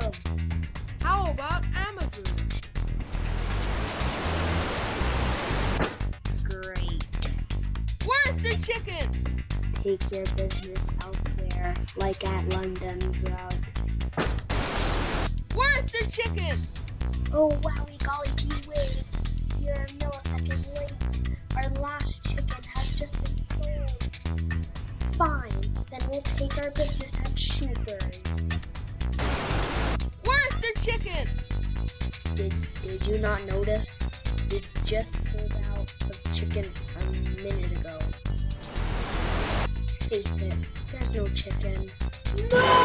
go. How about Amazon? Great. Where's the chicken? Take your business elsewhere, like at London Drugs. Where's the chicken? Oh, wowie golly gee whiz. You're a millisecond late. Our last chicken has just been sold. Fine, then we'll take our business at Shoopers. Did, did you not notice? We just sold out of chicken a minute ago. Face it, there's no chicken. No!